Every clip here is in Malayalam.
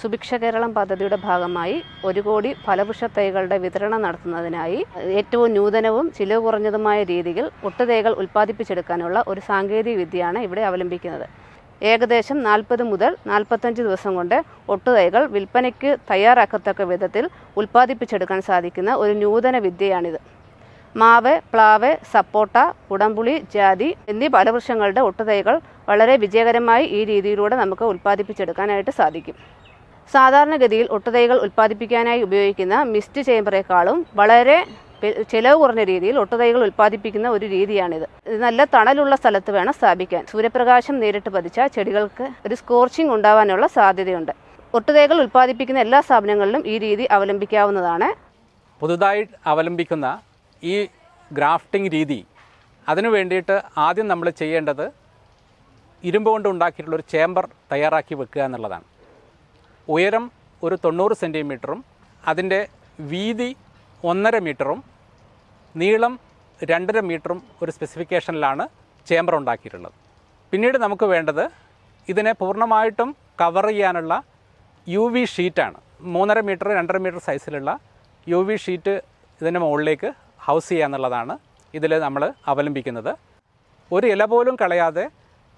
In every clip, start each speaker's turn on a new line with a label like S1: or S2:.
S1: സുഭിക്ഷ കേരളം പദ്ധതിയുടെ ഭാഗമായി ഒരു കോടി ഫലവൃക്ഷ തൈകളുടെ വിതരണം നടത്തുന്നതിനായി ഏറ്റവും നൂതനവും ചിലവ് കുറഞ്ഞതുമായ രീതിയിൽ ഒട്ടുതൈകൾ ഉൽപ്പാദിപ്പിച്ചെടുക്കാനുള്ള ഒരു സാങ്കേതിക വിദ്യയാണ് ഇവിടെ അവലംബിക്കുന്നത്. ഏകദേശം നാൽപ്പത് മുതൽ നാൽപ്പത്തഞ്ച് ദിവസം കൊണ്ട് ഒട്ടുതൈകൾ വിൽപ്പനയ്ക്ക് തയ്യാറാക്കത്തക്ക വിധത്തിൽ ഉൽപ്പാദിപ്പിച്ചെടുക്കാൻ സാധിക്കുന്ന ഒരു നൂതന വിദ്യയാണിത്. മാവ് പ്ലാവ് സപ്പോട്ട ഉടമ്പുളി ജാതി എന്നീ ഫലവൃക്ഷങ്ങളുടെ ഒട്ടുതൈകൾ വളരെ വിജയകരമായി ഈ രീതിയിലൂടെ നമുക്ക് ഉൽപ്പാദിപ്പിച്ചെടുക്കാനായിട്ട് സാധിക്കും. സാധാരണഗതിയിൽ ഒട്ടുതൈകൾ ഉൽപ്പാദിപ്പിക്കാനായി ഉപയോഗിക്കുന്ന മിസ്റ്റ് ചേമ്പറേക്കാളും വളരെ ചിലവ് കുറഞ്ഞ രീതിയിൽ ഒട്ടുതൈകൾ ഉൽപ്പാദിപ്പിക്കുന്ന ഒരു രീതിയാണിത്. നല്ല തണലുള്ള സ്ഥലത്ത് വേണം സ്ഥാപിക്കാൻ. സൂര്യപ്രകാശം നേരിട്ട് പതിച്ച ചെടികൾക്ക് ഒരു സ്കോർച്ചിങ് ഉണ്ടാവാനുള്ള സാധ്യതയുണ്ട്. ഒട്ടുതൈകൾ ഉൽപ്പാദിപ്പിക്കുന്ന എല്ലാ സ്ഥാപനങ്ങളിലും ഈ രീതി അവലംബിക്കാവുന്നതാണ്.
S2: പുതുതായി അവലംബിക്കുന്ന ഈ ഗ്രാഫ്റ്റിംഗ് രീതി അതിനു വേണ്ടിയിട്ട് ആദ്യം നമ്മൾ ചെയ്യേണ്ടത് ഇരുമ്പ് കൊണ്ട് ഉണ്ടാക്കിയിട്ടുള്ള ഒരു ചേമ്പർ തയ്യാറാക്കി വെക്കുക എന്നുള്ളതാണ്. ഉയരം ഒരു തൊണ്ണൂറ് സെന്റിമീറ്ററും അതിന്റെ വീതി ഒന്നര മീറ്ററും നീളം രണ്ടര മീറ്ററും ഒരു സ്പെസിഫിക്കേഷനിലാണ് ചേംബർ ഉണ്ടാക്കിയിട്ടുള്ളത്. പിന്നീട് നമുക്ക് വേണ്ടത് ഇതിനെ പൂർണമായിട്ടും കവർ ചെയ്യാനുള്ള യു വി ഷീറ്റാണ്. മൂന്നര മീറ്റർ രണ്ടര മീറ്റർ സൈസിലുള്ള യു വി ഷീറ്റ് ഇതിന്റെ മുകളിലേക്ക് ഹൗസ് ചെയ്യുക എന്നുള്ളതാണ് ഇതിൽ നമ്മൾ അവലംബിക്കുന്നത്. ഒരു ഇല പോലും കളയാതെ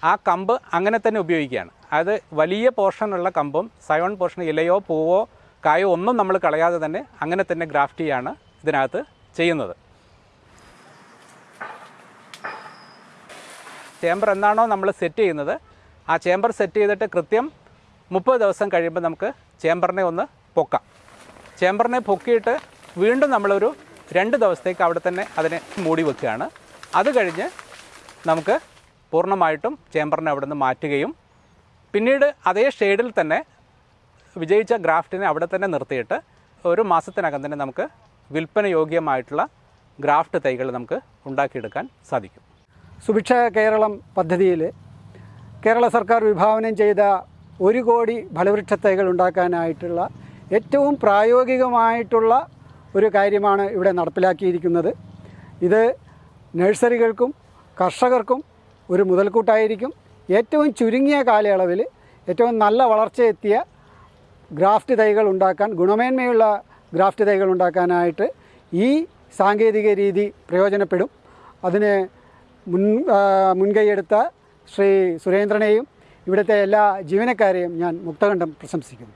S2: ആ കമ്പ് അങ്ങനെ തന്നെ ഉപയോഗിക്കുകയാണ്. അത് വലിയ പോർഷനുള്ള കമ്പും സയോൺ പോർഷൻ ഇലയോ പൂവോ കായോ ഒന്നും നമ്മൾ കളയാതെ തന്നെ അങ്ങനെ തന്നെ ഗ്രാഫ്റ്റ് ചെയ്യാണ് ഇതിനകത്ത് ചെയ്യുന്നത്. ചേംബർ എന്നാണോ നമ്മൾ സെറ്റ് ചെയ്യുന്നത്. ആ ചേംബർ സെറ്റ് ചെയ്തിട്ട് കൃത്യം മുപ്പത് ദിവസം കഴിയുമ്പോൾ നമുക്ക് ചേംബറിനെ ഒന്ന് പൊക്കാം. ചേംബറിനെ പൊക്കിയിട്ട് വീണ്ടും നമ്മളൊരു രണ്ട് ദിവസത്തേക്ക് അവിടെ തന്നെ അതിനെ മൂടി വെക്കുകയാണ്. അത് കഴിഞ്ഞ് നമുക്ക് പൂർണമായിട്ടും ചേംബറിനെ അവിടെ നിന്ന് മാറ്റുകയും പിന്നീട് അതേ ഷെയ്ഡിൽ തന്നെ വിജയിച്ച ഗ്രാഫ്റ്റിനെ അവിടെ തന്നെ നിർത്തിയിട്ട് ഒരു മാസത്തിനകം തന്നെ നമുക്ക് വിൽപ്പന യോഗ്യമായിട്ടുള്ള ഗ്രാഫ്റ്റ് തൈകൾ നമുക്ക് ഉണ്ടാക്കിയെടുക്കാൻ സാധിക്കും.
S3: സുഭിക്ഷ കേരളം പദ്ധതിയിൽ കേരള സർക്കാർ വിഭാവനം ചെയ്ത ഒരു കോടി ഫലവൃക്ഷ തൈകൾ ഉണ്ടാക്കാനായിട്ടുള്ള ഏറ്റവും പ്രായോഗികമായിട്ടുള്ള ഒരു കാര്യമാണ് ഇവിടെ നടപ്പിലാക്കിയിരിക്കുന്നത്. ഇത് നഴ്സറികൾക്കും കർഷകർക്കും ഒരു മുതൽക്കൂട്ടായിരിക്കും. ഏറ്റവും ചുരുങ്ങിയ കാലയളവിൽ ഏറ്റവും നല്ല വളർച്ചയെത്തിയ ഗ്രാഫ്റ്റ് തൈകൾ ഉണ്ടാക്കാൻ ഗുണമേന്മയുള്ള ഗ്രാഫ്റ്റ് തൈകൾ ഉണ്ടാക്കാനായിട്ട് ഈ സാങ്കേതിക രീതി പ്രയോജനപ്പെടും. അതിന് മുൻ മുൻകൈയെടുത്ത ശ്രീ സുരേന്ദ്രനെയും ഇവിടുത്തെ എല്ലാ ജീവനക്കാരെയും ഞാൻ മുക്തകണ്ഠം പ്രശംസിക്കുന്നു.